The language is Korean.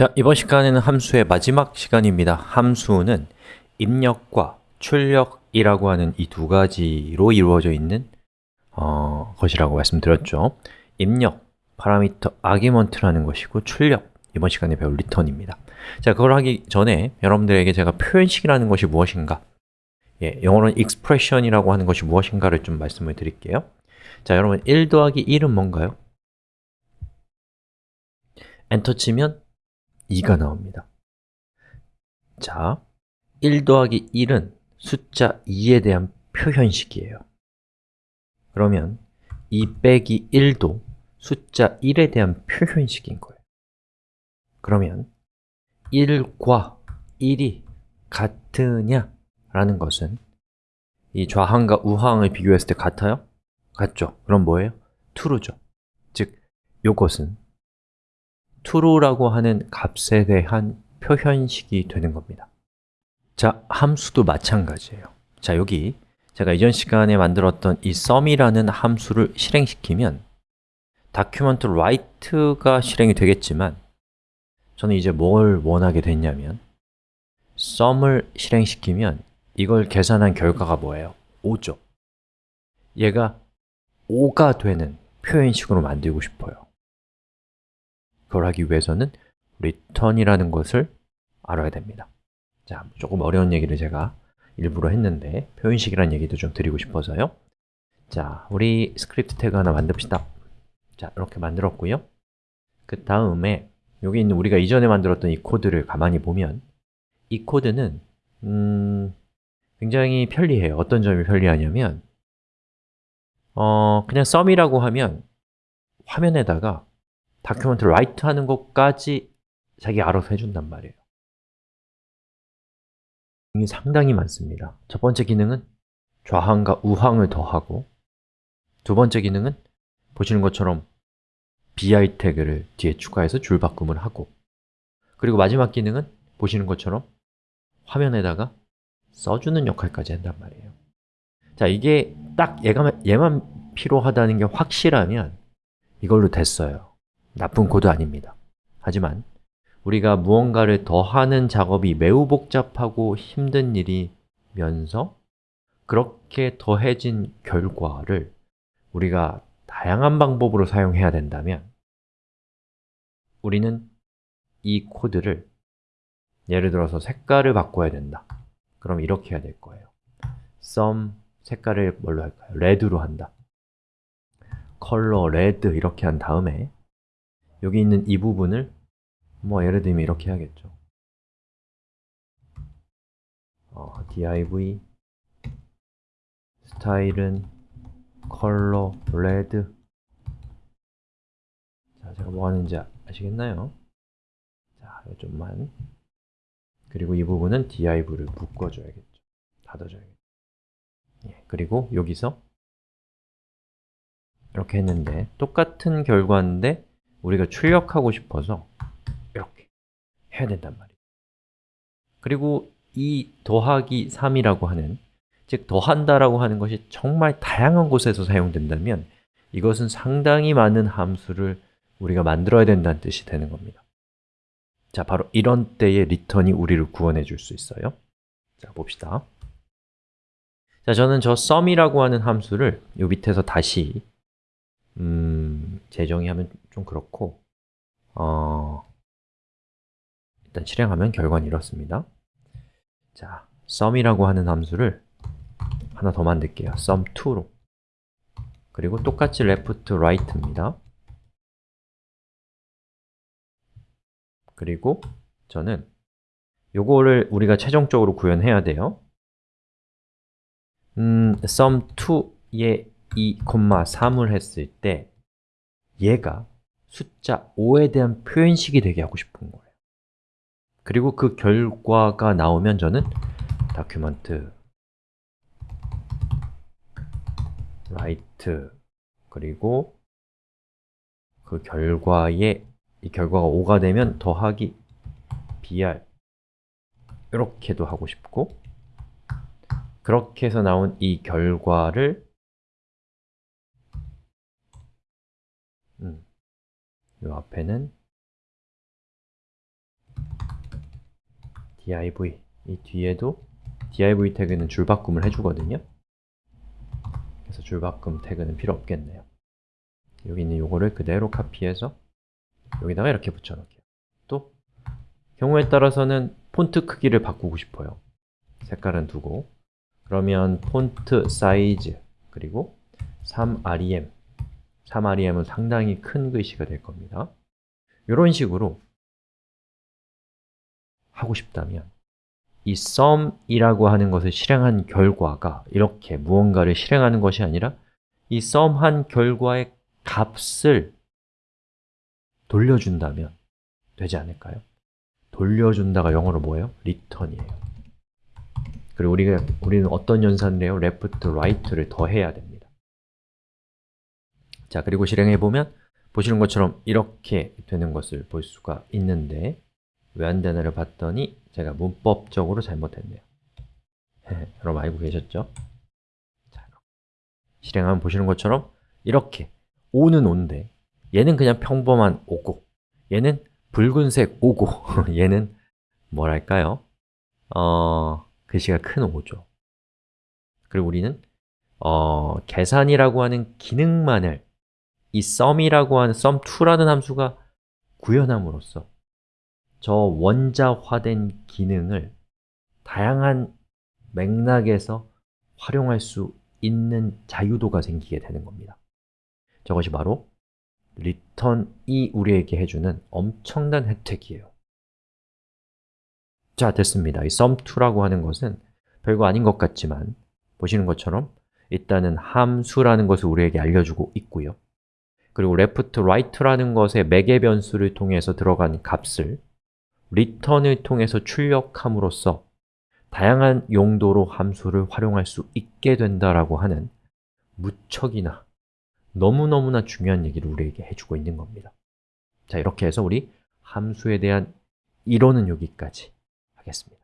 자, 이번 시간에는 함수의 마지막 시간입니다. 함수는 입력과 출력이라고 하는 이 두 가지로 이루어져 있는 어, 것이라고 말씀드렸죠. 입력, parameter argument라는 것이고 출력, 이번 시간에 배울 return입니다. 자, 그걸 하기 전에 여러분들에게 제가 표현식이라는 것이 무엇인가 예, 영어로는 expression이라고 하는 것이 무엇인가를 좀 말씀을 드릴게요. 자, 여러분 1 더하기 1은 뭔가요? 엔터 치면 2가 나옵니다. 자, 1 더하기 1은 숫자 2에 대한 표현식이에요. 그러면 2 빼기 1도 숫자 1에 대한 표현식인 거예요. 그러면 1과 1이 같으냐? 라는 것은 이 좌항과 우항을 비교했을 때 같아요? 같죠? 그럼 뭐예요? true죠. 즉, 이것은 true라고 하는 값에 대한 표현식이 되는 겁니다. 자, 함수도 마찬가지예요. 자, 여기 제가 이전 시간에 만들었던 이 sum이라는 함수를 실행시키면 document write가 실행이 되겠지만 저는 이제 뭘 원하게 됐냐면 sum을 실행시키면 이걸 계산한 결과가 뭐예요? 5죠. 얘가 5가 되는 표현식으로 만들고 싶어요. 그걸 하기 위해서는 return이라는 것을 알아야 됩니다. 자, 조금 어려운 얘기를 제가 일부러 했는데 표현식이라는 얘기도 좀 드리고 싶어서요. 자, 우리 script tag 하나 만듭시다. 자, 이렇게 만들었고요. 그 다음에 여기 있는 우리가 이전에 만들었던 이 코드를 가만히 보면 이 코드는 음, 굉장히 편리해요. 어떤 점이 편리하냐면 어, 그냥 sum이라고 하면 화면에다가 다큐멘트 write 하는 것까지 자기 알아서 해준단 말이에요. 이게 상당히 많습니다. 첫 번째 기능은 좌항과 우항을 더하고 두 번째 기능은 보시는 것처럼 bi 태그를 뒤에 추가해서 줄바꿈을 하고 그리고 마지막 기능은 보시는 것처럼 화면에다가 써주는 역할까지 한단 말이에요 자, 이게 딱 얘가, 얘만 필요하다는 게 확실하면 이걸로 됐어요 나쁜 코드 아닙니다. 하지만 우리가 무언가를 더하는 작업이 매우 복잡하고 힘든 일이면서 그렇게 더해진 결과를 우리가 다양한 방법으로 사용해야 된다면 우리는 이 코드를 예를 들어서 색깔을 바꿔야 된다. 그럼 이렇게 해야 될 거예요. sum 색깔을 뭘로 할까요? red로 한다. color red 이렇게 한 다음에 여기 있는 이 부분을 뭐 예를 들면 이렇게 해야겠죠. 어, div 스타일은 컬러 레드. 자, 제가 뭐 하는지 아시겠나요? 자, 이거 좀만. 그리고 이 부분은 div를 묶어줘야겠죠. 닫아줘야겠죠. 예, 그리고 여기서 이렇게 했는데 똑같은 결과인데 우리가 출력하고 싶어서 이렇게 해야 된단 말이에요. 그리고 이 더하기 3이라고 하는 즉 더한다라고 하는 것이 정말 다양한 곳에서 사용된다면 이것은 상당히 많은 함수를 우리가 만들어야 된다는 뜻이 되는 겁니다. 자, 바로 이런 때에 리턴이 우리를 구원해 줄 수 있어요. 자, 봅시다. 자, 저는 저 sum이라고 하는 함수를 요 밑에서 다시 음, 재정의 하면 좀 그렇고 어, 일단 실행하면 결과는 이렇습니다. 자, sum이라고 하는 함수를 하나 더 만들게요. sum2로. 그리고 똑같이 left, right입니다. 그리고 저는 요거를 우리가 최종적으로 구현해야 돼요. 음, sum2에 2, 3을 했을 때 얘가 숫자 5에 대한 표현식이 되게 하고 싶은 거예요. 그리고 그 결과가 나오면 저는 document write 그리고 그 결과에 이 결과가 5가 되면 더하기 br 이렇게도 하고 싶고 그렇게 해서 나온 이 결과를 음, 이 앞에는 div 이 뒤에도 div 태그는 줄바꿈을 해주거든요. 그래서 줄바꿈 태그는 필요 없겠네요. 여기 있는 요거를 그대로 카피해서 여기다가 이렇게 붙여넣게요. 또 경우에 따라서는 폰트 크기를 바꾸고 싶어요. 색깔은 두고. 그러면 폰트 사이즈 그리고 3rem 3rem은 상당히 큰 글씨가 될 겁니다 이런 식으로 하고 싶다면 이 sum이라고 하는 것을 실행한 결과가 이렇게 무언가를 실행하는 것이 아니라 이 sum한 결과의 값을 돌려준다면 되지 않을까요? 돌려준다가 영어로 뭐예요? return이에요 그리고 우리가, 우리는 어떤 연산을 해요? left, right를 더해야 됩니다 자, 그리고 실행해 보면 보시는 것처럼 이렇게 되는 것을 볼 수가 있는데 왜 안 되나를 봤더니 제가 문법적으로 잘못했네요 여러분 알고 계셨죠? 자, 실행하면 보시는 것처럼 이렇게 O는 O인데 얘는 그냥 평범한 O고 얘는 붉은색 O고 얘는 뭐랄까요? 어, 글씨가 큰 O죠 그리고 우리는 어, 계산이라고 하는 기능만을 이 sum이라고 하는 sum2라는 함수가 구현함으로써 저 원자화된 기능을 다양한 맥락에서 활용할 수 있는 자유도가 생기게 되는 겁니다. 저것이 바로 return이 우리에게 해주는 엄청난 혜택이에요. 자, 됐습니다. 이 sum2라고 하는 것은 별거 아닌 것 같지만 보시는 것처럼 일단은 함수라는 것을 우리에게 알려주고 있고요 그리고 left, right라는 것의 매개 변수를 통해서 들어간 값을 return을 통해서 출력함으로써 다양한 용도로 함수를 활용할 수 있게 된다라고 하는 무척이나 너무너무나 중요한 얘기를 우리에게 해주고 있는 겁니다. 자, 이렇게 해서 우리 함수에 대한 이론은 여기까지 하겠습니다